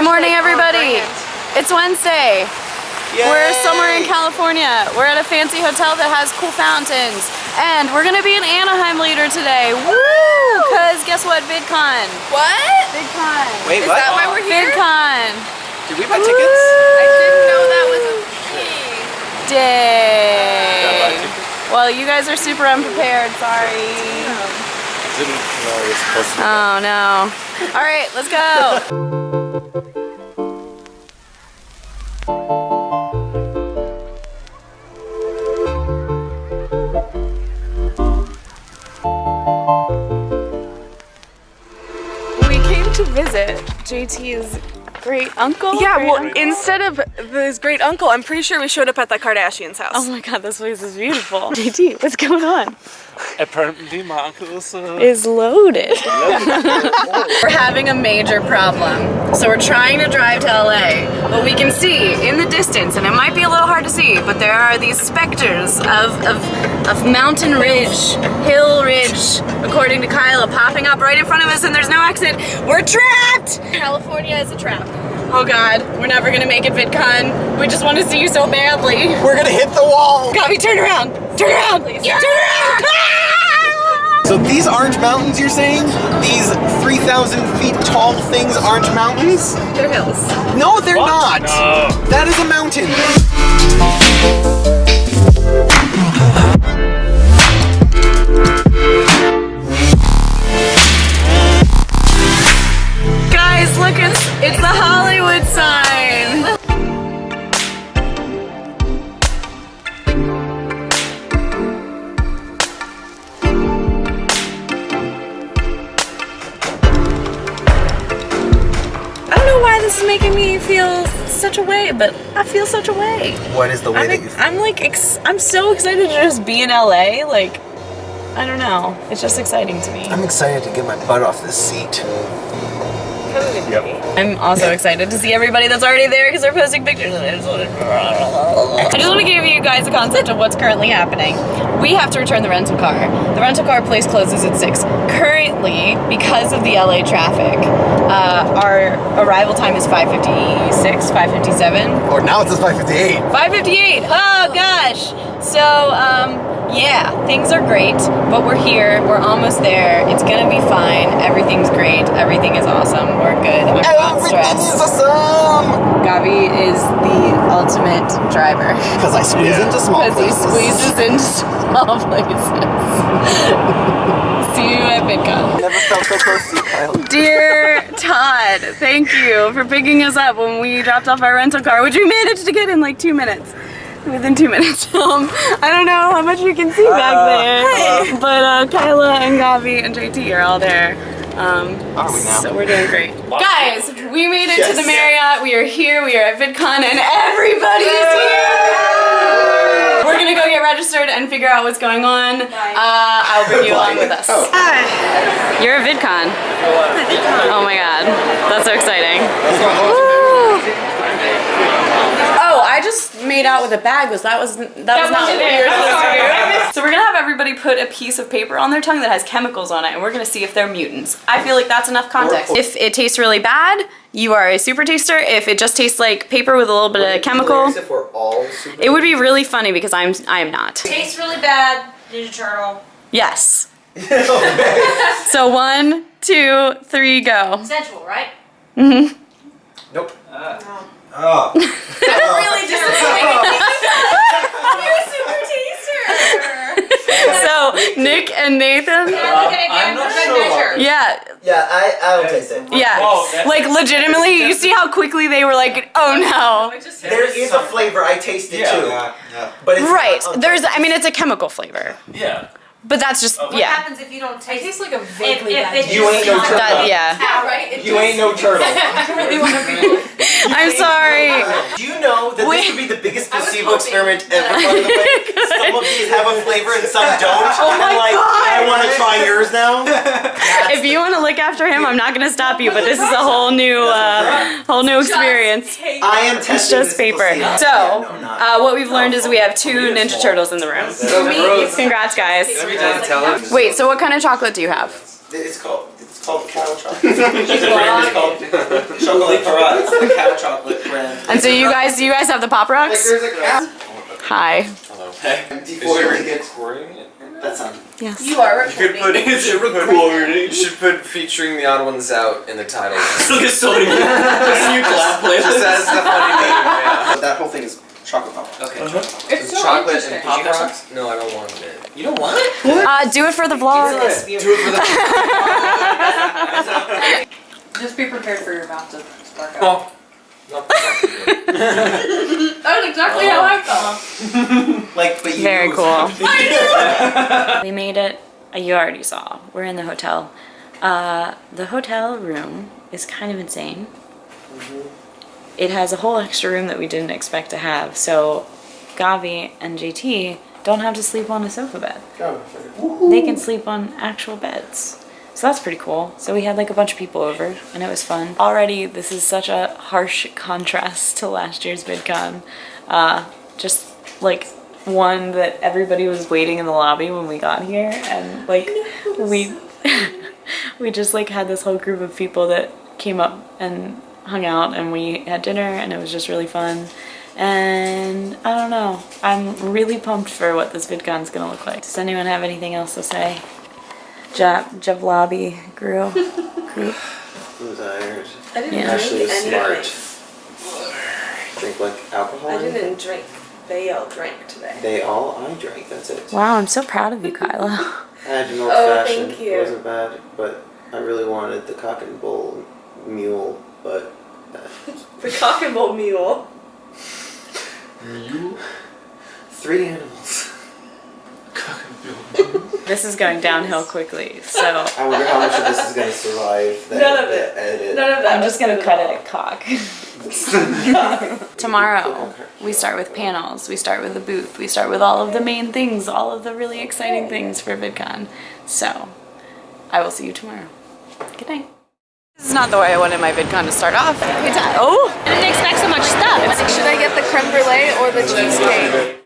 Good morning, everybody. It's Wednesday. We're somewhere in California. We're at a fancy hotel that has cool fountains. And we're gonna be in Anaheim later today. Woo! Cause guess what? VidCon. What? VidCon. Wait, Is what? that why we're here? VidCon. Did we buy tickets? I didn't know that was a thing. Day. Well, you guys are super unprepared. Sorry. Didn't know it was supposed to. Oh no. All right, let's go. visit JT's great uncle. Yeah, great well, uncle? instead of his great uncle, I'm pretty sure we showed up at the Kardashians' house. Oh my god, this place is beautiful. JT, what's going on? Apparently, my uncle is. Uh, Is loaded. we're having a major problem. So we're trying to drive to LA, but we can see in the distance, and it might be a little hard to see, but there are these specters of, of, of mountain ridge, hill ridge, according to Kyla, popping up right in front of us, and there's no exit. We're trapped! California is a trap. Oh god, we're never gonna make it VidCon. We just want to see you so badly. We're gonna hit the wall! Gabi, turn around! Turn around! Please. Turn around! Ah! So these orange mountains you're saying? These 3,000 feet tall things are orange mountains? They're hills. No, they're not! That is a mountain! Feel such a way, but I feel such a way. What is the way I'm, that you ex- I'm like, ex- I'm so excited to just be in LA. Like, I don't know. It's just exciting to me. I'm excited to get my butt off this seat. Yep. I'm also excited to see everybody that's already there because they're posting pictures. And I just want to. I just want to give you guys a concept of what's currently happening. We have to return the rental car. The rental car place closes at six. Currently, because of the LA traffic, uh, our arrival time is 5:56, 5:57. Or now it says 558. 558. Oh gosh. So um yeah, things are great, but we're here. We're almost there. It's gonna be fine. Everything's great. Everything is awesome. We're good. I'm not Everything is awesome! Gabi is the ultimate driver Because I squeeze into small places. because he squeezes into small places. See you at VidCon. Never felt so close to you, Kyle. Dear Todd, thank you for picking us up when we dropped off our rental car, which we managed to get in like two minutes. Within two minutes. Um, I don't know how much you can see back there, but uh, Kyla and Gabi and JT are all there. Um, Are we now? So we're doing great. Guys, we made it to the Marriott. We are here. We are at VidCon, and everybody is here. We're gonna go get registered and figure out what's going on. Uh, I'll bring you along with us. Oh. You're a VidCon. Oh my god, that's so exciting. Oh, I just made out with a bag. Was that was that, was not what we were supposed to do? So we're gonna have everybody put a piece of paper on their tongue that has chemicals on it, and we're gonna see if they're mutants. I feel like that's enough context. If it tastes really bad, you are a super taster. If it just tastes like paper with a little bit of chemical, If we're all super it would be really funny because I'm I am not. Tastes really bad, Ninja Turtle. Yes. So one, two, three, go. Sensual, right? Hmm. Nope. Oh. really disappointing. You're a super taster. So Nick and Nathan. Can I look at it again I'm not sure. Yeah, Yeah, I, I don't taste it. yeah. Oh, Like legitimately, you see how quickly they were like, oh no. There is a flavor, I taste it Yeah. too. Yeah, yeah. But it's Right. not- There's I mean it's a chemical flavor. Yeah. But that's just What yeah. happens if you don't taste? tastes like a if, vaguely if bad it. You ain't no turtle. That yeah. Yeah, right? It You ain't no turtle. I'm sorry. Do you know that Wait. this would be the biggest I was placebo hoping. experiment ever, by the way? Some of these have a flavor and some don't. Oh my and like, God. I want to try yours now. If you want to look after him, I'm not gonna stop you. But this is a whole new uh, whole new experience. I am testing It's just this paper. So, Yeah, no, I'm not. uh, what we've learned is we have two Ninja Turtles in the room. Congrats, guys. Every day tell it. Wait, so what kind of chocolate do you have? It's called. It's It's called cow chocolate. it's called chocolate Farah. It's the cow chocolate brand. And so you guys, you guys have the Pop Rocks? there's a cow. Hi. Hello. Hey, before Is we get recording it? That's on. Yes. You are You could put recording. it in recording. You should put featuring the odd ones out in the title. Look at so many. Just new collab Just as the funny name, yeah. That whole thing is chocolate pop. Okay. It's so chocolate and pop rocks? No, I don't want it. You know what? Uh, do it for the vlog. Do it for the. Just be prepared for your mouth to spark out. Oh. Not the fucking good. That's exactly how I felt. Like, but you Very knew it cool. We made it. You already saw. We're in the hotel. Uh, the hotel room is kind of insane. It has a whole extra room that we didn't expect to have. So, Gabi and JT don't have to sleep on a sofa bed. They can sleep on actual beds. So that's pretty cool. So we had like a bunch of people over and it was fun. Already this is such a harsh contrast to last year's VidCon. Uh, just like one that everybody was waiting in the lobby when we got here and like we we just like had this whole group of people that came up and hung out and we had dinner and it was just really fun. And I don't know. I'm really pumped for what this VidCon's gonna look like. Does anyone have anything else to say? Jab Javlabi grew group. Who's tired? I didn't Yeah. Ashley drink was any smart. Drink like alcohol. I didn't drink. They all drank today. They all I drank. That's it. Wow, I'm so proud of you, Kyla. I had an old Oh, fashioned. thank you. It wasn't bad, but I really wanted the cock and bull mule, but uh, The cock and bull mule. three animals. This is going downhill quickly, so I wonder how much of this is gonna survive that, None of that it. edit. None of that. I'm just gonna cut it at at cock. Tomorrow, we start with panels, we start with the booth, we start with all of the main things, all of the really exciting things for VidCon. So, I will see you tomorrow. Good night. This is not the way I wanted my VidCon to start off. Oh! I didn't expect so much stuff. Should I get the creme brulee or the cheesecake?